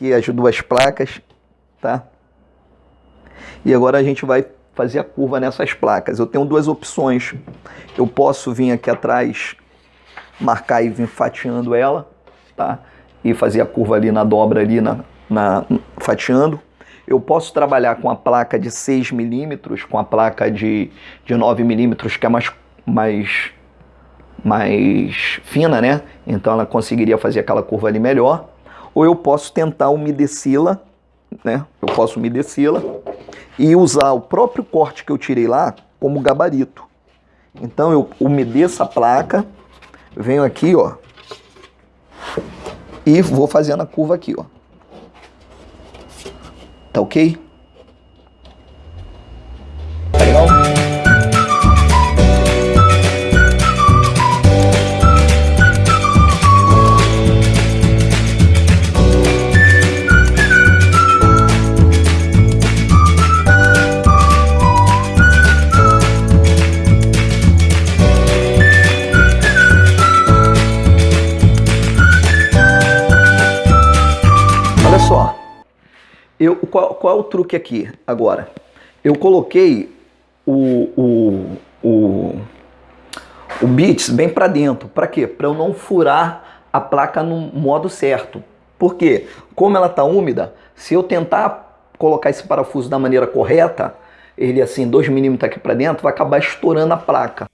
aqui as duas placas, tá? E agora a gente vai fazer a curva nessas placas. Eu tenho duas opções. Eu posso vir aqui atrás, marcar e vir fatiando ela, tá? E fazer a curva ali na dobra ali, na, na fatiando. Eu posso trabalhar com a placa de 6 milímetros, com a placa de, de 9 milímetros, que é mais, mais, mais fina, né? Então ela conseguiria fazer aquela curva ali melhor. Ou eu posso tentar umedecê-la, né? Eu posso umedecê-la e usar o próprio corte que eu tirei lá como gabarito. Então eu umedeço a placa, venho aqui, ó, e vou fazendo a curva aqui, ó. Tá ok? Eu, qual, qual, é o truque aqui agora? Eu coloquei o, o, o, o bits bem para dentro. Para quê? Para eu não furar a placa no modo certo. Por quê? Como ela está úmida, se eu tentar colocar esse parafuso da maneira correta, ele assim, 2 milímetros aqui para dentro, vai acabar estourando a placa.